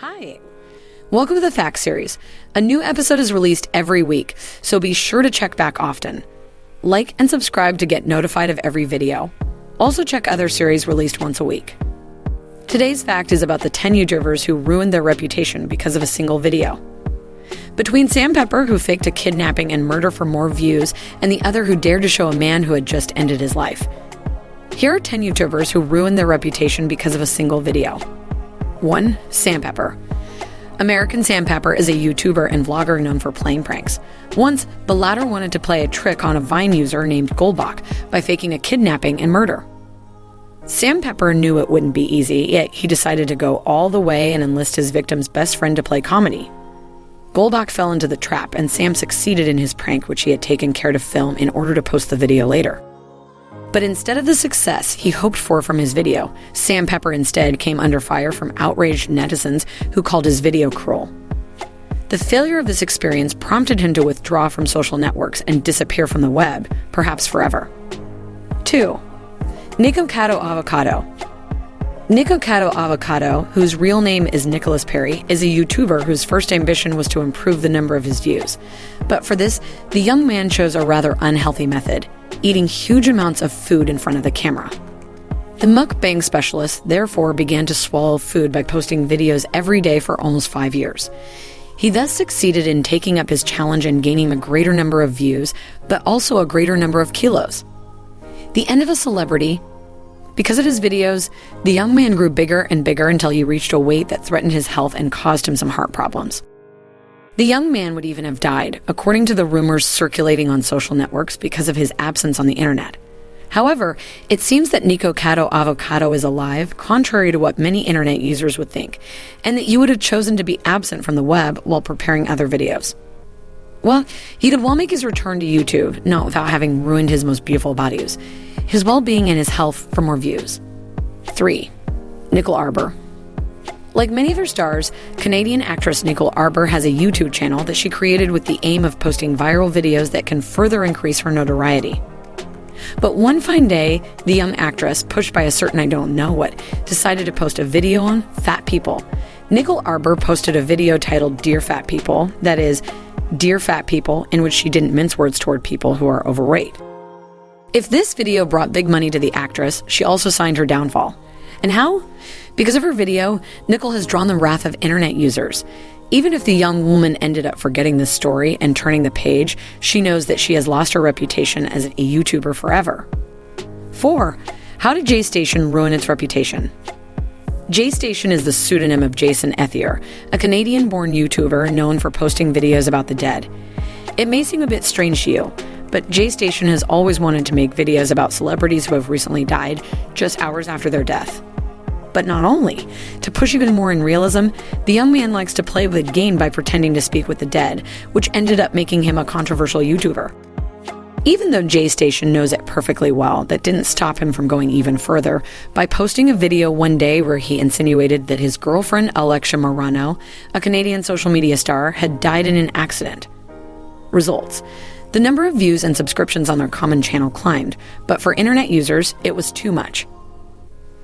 Hi. Welcome to the Facts series. A new episode is released every week, so be sure to check back often. Like and subscribe to get notified of every video. Also, check other series released once a week. Today's fact is about the 10 YouTubers who ruined their reputation because of a single video. Between Sam Pepper, who faked a kidnapping and murder for more views, and the other who dared to show a man who had just ended his life. Here are 10 YouTubers who ruined their reputation because of a single video. 1. Sam Pepper. American Sam Pepper is a YouTuber and vlogger known for playing pranks. Once, the latter wanted to play a trick on a Vine user named Golbach by faking a kidnapping and murder. Sam Pepper knew it wouldn't be easy, yet he decided to go all the way and enlist his victim's best friend to play comedy. Golbach fell into the trap, and Sam succeeded in his prank, which he had taken care to film in order to post the video later. But instead of the success he hoped for from his video, Sam Pepper instead came under fire from outraged netizens who called his video cruel. The failure of this experience prompted him to withdraw from social networks and disappear from the web, perhaps forever. 2. Nikocado Avocado. Nikocado Avocado, whose real name is Nicholas Perry, is a YouTuber whose first ambition was to improve the number of his views. But for this, the young man chose a rather unhealthy method eating huge amounts of food in front of the camera. The mukbang specialist therefore began to swallow food by posting videos every day for almost five years. He thus succeeded in taking up his challenge and gaining a greater number of views, but also a greater number of kilos. The end of a celebrity because of his videos, the young man grew bigger and bigger until he reached a weight that threatened his health and caused him some heart problems. The young man would even have died, according to the rumors circulating on social networks because of his absence on the internet. However, it seems that Nikocado Avocado is alive, contrary to what many internet users would think, and that you would have chosen to be absent from the web while preparing other videos. Well, he could well make his return to YouTube, not without having ruined his most beautiful bodies, his well being, and his health for more views. 3. Nicole Arbour. Like many of her stars, Canadian actress Nicole Arbour has a YouTube channel that she created with the aim of posting viral videos that can further increase her notoriety. But one fine day, the young actress, pushed by a certain I don't know what, decided to post a video on fat people. Nicole Arbour posted a video titled Dear Fat People, that is, Dear Fat People, in which she didn't mince words toward people who are overweight. If this video brought big money to the actress, she also signed her downfall. And how? Because of her video, Nicole has drawn the wrath of internet users. Even if the young woman ended up forgetting this story and turning the page, she knows that she has lost her reputation as a YouTuber forever. 4. How did J Station ruin its reputation? J Station is the pseudonym of Jason Ethier, a Canadian born YouTuber known for posting videos about the dead. It may seem a bit strange to you, but J Station has always wanted to make videos about celebrities who have recently died just hours after their death. But not only, to push even more in realism, the young man likes to play with game by pretending to speak with the dead, which ended up making him a controversial YouTuber. Even though J Station knows it perfectly well, that didn't stop him from going even further by posting a video one day where he insinuated that his girlfriend, Alexia Marano, a Canadian social media star, had died in an accident. Results The number of views and subscriptions on their common channel climbed, but for internet users, it was too much.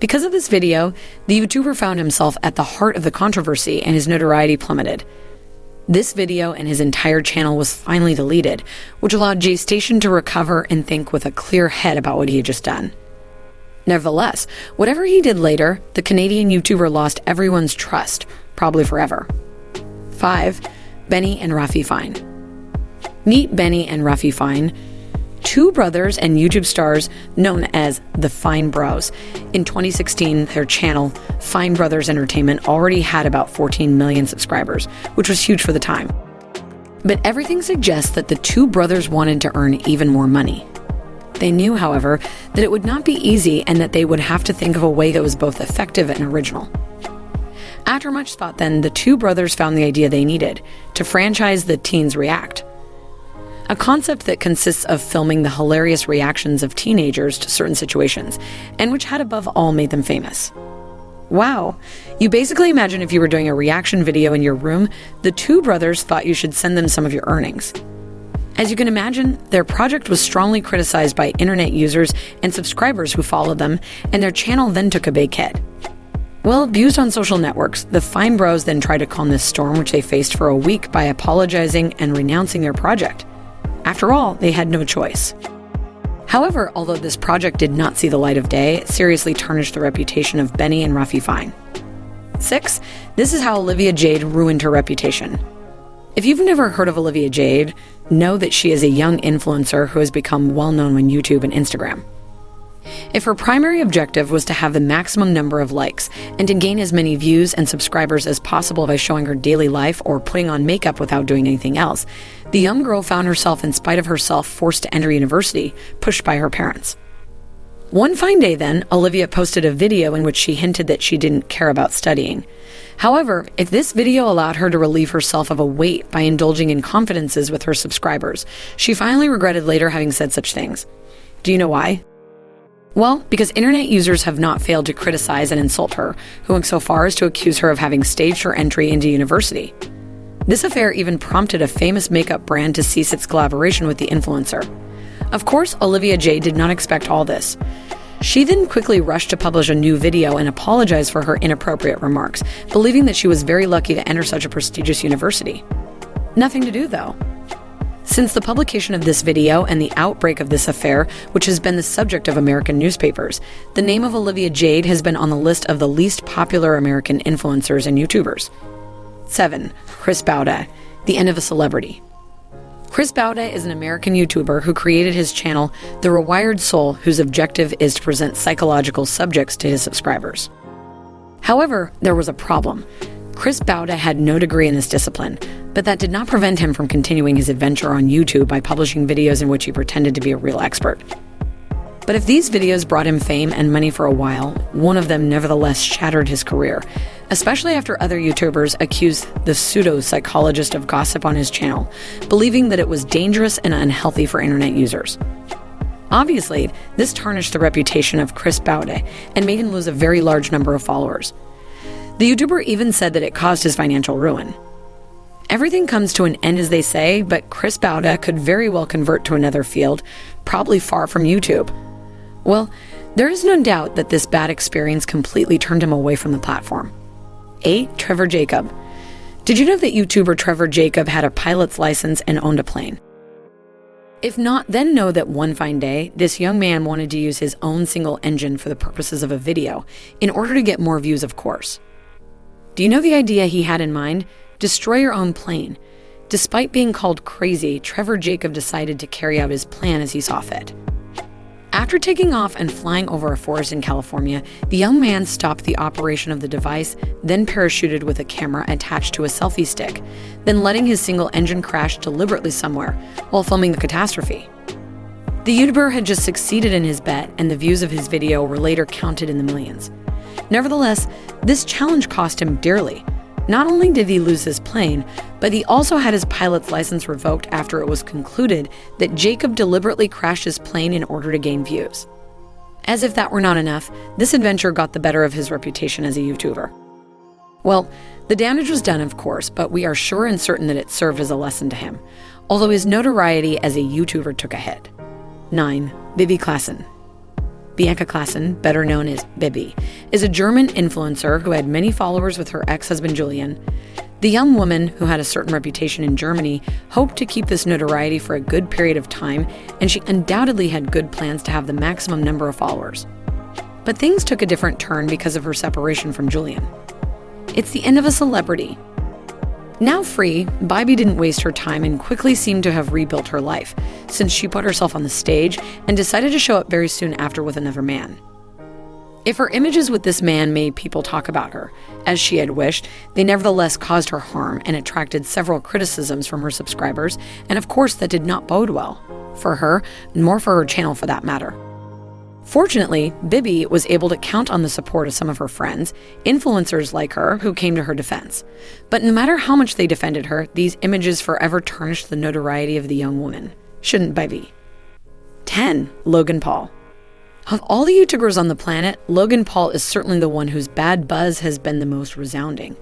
Because of this video, the YouTuber found himself at the heart of the controversy and his notoriety plummeted. This video and his entire channel was finally deleted, which allowed J Station to recover and think with a clear head about what he had just done. Nevertheless, whatever he did later, the Canadian YouTuber lost everyone's trust, probably forever. 5. Benny and Rafi Fine. Meet Benny and Rafi Fine, two brothers and YouTube stars known as the Fine Bros. In 2016, their channel, Fine Brothers Entertainment, already had about 14 million subscribers, which was huge for the time. But everything suggests that the two brothers wanted to earn even more money. They knew, however, that it would not be easy and that they would have to think of a way that was both effective and original. After much thought, then, the two brothers found the idea they needed to franchise the Teens React a concept that consists of filming the hilarious reactions of teenagers to certain situations, and which had above all made them famous. Wow. You basically imagine if you were doing a reaction video in your room, the two brothers thought you should send them some of your earnings. As you can imagine, their project was strongly criticized by internet users and subscribers who followed them, and their channel then took a big hit. Well, abused on social networks, the Fine Bros then tried to calm this storm, which they faced for a week by apologizing and renouncing their project. After all, they had no choice. However, although this project did not see the light of day, it seriously tarnished the reputation of Benny and Rafi Fine. 6. This is how Olivia Jade ruined her reputation. If you've never heard of Olivia Jade, know that she is a young influencer who has become well known on YouTube and Instagram. If her primary objective was to have the maximum number of likes and to gain as many views and subscribers as possible by showing her daily life or putting on makeup without doing anything else, the young girl found herself, in spite of herself, forced to enter university, pushed by her parents. One fine day, then, Olivia posted a video in which she hinted that she didn't care about studying. However, if this video allowed her to relieve herself of a weight by indulging in confidences with her subscribers, she finally regretted later having said such things. Do you know why? Well, because internet users have not failed to criticize and insult her, going so far as to accuse her of having staged her entry into university. This affair even prompted a famous makeup brand to cease its collaboration with the influencer. Of course, Olivia J did not expect all this. She then quickly rushed to publish a new video and apologize for her inappropriate remarks, believing that she was very lucky to enter such a prestigious university. Nothing to do, though. Since the publication of this video and the outbreak of this affair, which has been the subject of American newspapers, the name of Olivia Jade has been on the list of the least popular American influencers and YouTubers. 7. Chris Boutté, the end of a celebrity. Chris Boutté is an American YouTuber who created his channel, The Rewired Soul, whose objective is to present psychological subjects to his subscribers. However, there was a problem. Chris Boutté had no degree in this discipline, but that did not prevent him from continuing his adventure on YouTube by publishing videos in which he pretended to be a real expert. But if these videos brought him fame and money for a while, one of them nevertheless shattered his career, especially after other YouTubers accused the pseudo psychologist of gossip on his channel, believing that it was dangerous and unhealthy for internet users. Obviously, this tarnished the reputation of Chris Boutté and made him lose a very large number of followers. The YouTuber even said that it caused his financial ruin. Everything comes to an end, as they say, but Chris Boutté could very well convert to another field, probably far from YouTube. Well, there is no doubt that this bad experience completely turned him away from the platform. 8. Trevor Jacob. Did you know that YouTuber Trevor Jacob had a pilot's license and owned a plane? If not, then know that one fine day, this young man wanted to use his own single engine for the purposes of a video, in order to get more views, of course. Do you know the idea he had in mind? Destroy your own plane. Despite being called crazy, Trevor Jacob decided to carry out his plan as he saw fit. After taking off and flying over a forest in California, the young man stopped the operation of the device, then parachuted with a camera attached to a selfie stick, then letting his single engine crash deliberately somewhere while filming the catastrophe. The YouTuber had just succeeded in his bet, and the views of his video were later counted in the millions. Nevertheless, this challenge cost him dearly, not only did he lose his plane, but he also had his pilot's license revoked after it was concluded that Jacob deliberately crashed his plane in order to gain views. As if that were not enough, this adventure got the better of his reputation as a YouTuber. Well, the damage was done, of course, but we are sure and certain that it served as a lesson to him, although his notoriety as a YouTuber took a hit. 9. Bibi Claßen Bianca Claßen, better known as Bibi, is a German influencer who had many followers with her ex husband Julian. The young woman, who had a certain reputation in Germany, hoped to keep this notoriety for a good period of time, and she undoubtedly had good plans to have the maximum number of followers. But things took a different turn because of her separation from Julian. It's the end of a celebrity, now free, Bibi didn't waste her time and quickly seemed to have rebuilt her life, since she put herself on the stage and decided to show up very soon after with another man. If her images with this man made people talk about her, as she had wished, they nevertheless caused her harm and attracted several criticisms from her subscribers, and of course, that did not bode well for her, nor for her channel for that matter. Fortunately, Bibi was able to count on the support of some of her friends, influencers like her, who came to her defense. But no matter how much they defended her, these images forever tarnished the notoriety of the young woman. Shouldn't Bibi? 10. Logan Paul. Of all the YouTubers on the planet, Logan Paul is certainly the one whose bad buzz has been the most resounding.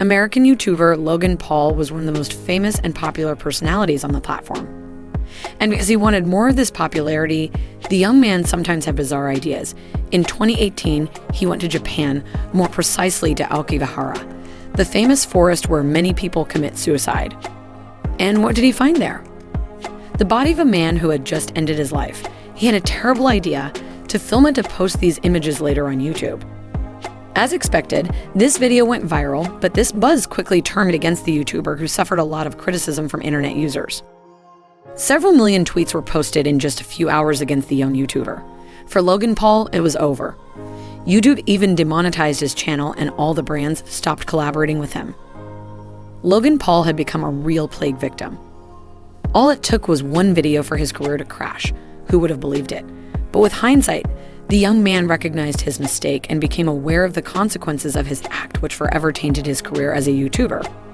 American YouTuber Logan Paul was one of the most famous and popular personalities on the platform. And because he wanted more of this popularity, the young man sometimes had bizarre ideas. In 2018, he went to Japan, more precisely to Aokigahara, the famous forest where many people commit suicide. And what did he find there? The body of a man who had just ended his life. He had a terrible idea to film it to post these images later on YouTube. As expected, this video went viral, but this buzz quickly turned against the YouTuber who suffered a lot of criticism from internet users. Several million tweets were posted in just a few hours against the young YouTuber. For Logan Paul, it was over. YouTube even demonetized his channel and all the brands stopped collaborating with him. Logan Paul had become a real plague victim. All it took was one video for his career to crash. Who would have believed it? But with hindsight, the young man recognized his mistake and became aware of the consequences of his act, which forever tainted his career as a YouTuber.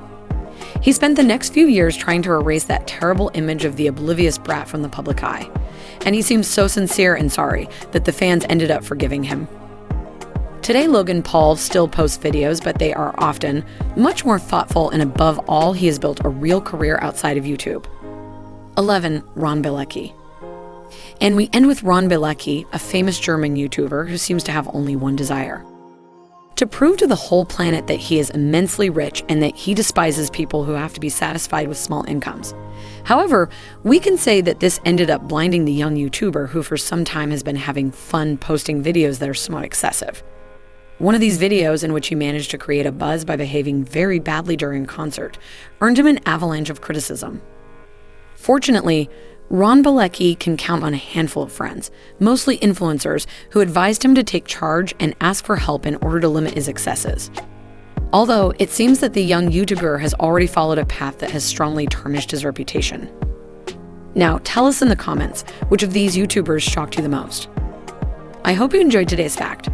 He spent the next few years trying to erase that terrible image of the oblivious brat from the public eye. And he seems so sincere and sorry that the fans ended up forgiving him. Today, Logan Paul still posts videos, but they are often much more thoughtful, and above all, he has built a real career outside of YouTube. 11. Ron Bielecki. And we end with Ron Bielecki, a famous German YouTuber who seems to have only one desire to prove to the whole planet that he is immensely rich and that he despises people who have to be satisfied with small incomes. However, we can say that this ended up blinding the young YouTuber who for some time has been having fun posting videos that are somewhat excessive. One of these videos, in which he managed to create a buzz by behaving very badly during concert, earned him an avalanche of criticism. Fortunately, Ron Bielecki can count on a handful of friends, mostly influencers, who advised him to take charge and ask for help in order to limit his excesses. Although it seems that the young YouTuber has already followed a path that has strongly tarnished his reputation. Now, tell us in the comments which of these YouTubers shocked you the most. I hope you enjoyed today's fact.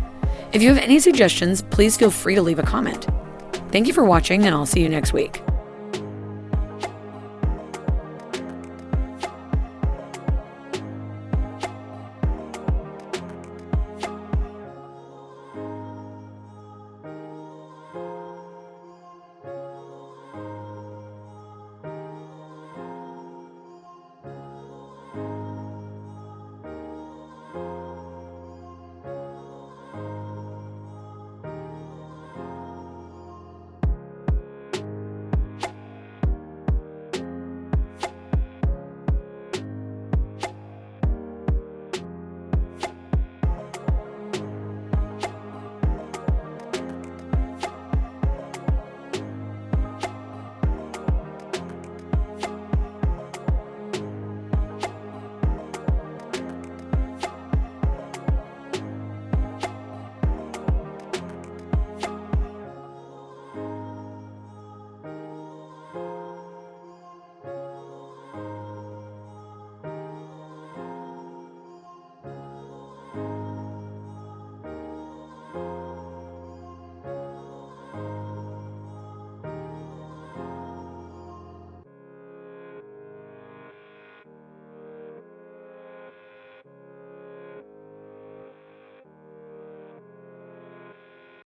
If you have any suggestions, please feel free to leave a comment. Thank you for watching, and I'll see you next week.